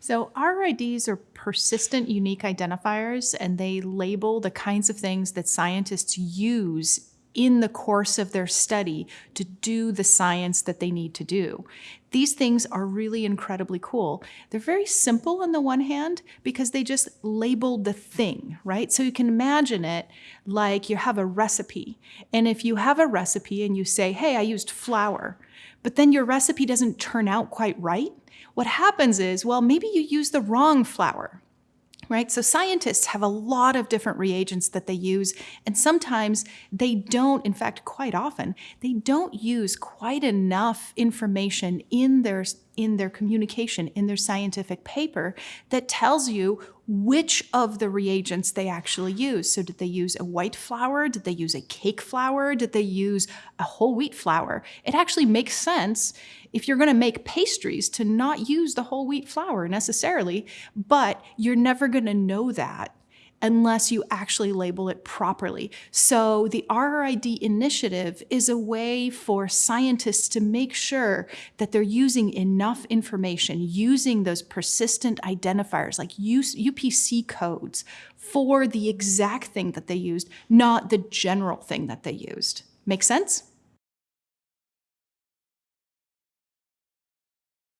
So RRIDs are persistent unique identifiers and they label the kinds of things that scientists use in the course of their study to do the science that they need to do. These things are really incredibly cool. They're very simple on the one hand because they just labeled the thing, right? So you can imagine it like you have a recipe. And if you have a recipe and you say, hey, I used flour, but then your recipe doesn't turn out quite right, what happens is, well, maybe you use the wrong flour, right? So scientists have a lot of different reagents that they use, and sometimes they don't, in fact, quite often, they don't use quite enough information in their, in their communication, in their scientific paper that tells you which of the reagents they actually use. So did they use a white flour? Did they use a cake flour? Did they use a whole wheat flour? It actually makes sense if you're gonna make pastries to not use the whole wheat flour necessarily, but you're never gonna know that unless you actually label it properly. So the RRID initiative is a way for scientists to make sure that they're using enough information, using those persistent identifiers like UPC codes for the exact thing that they used, not the general thing that they used. Make sense?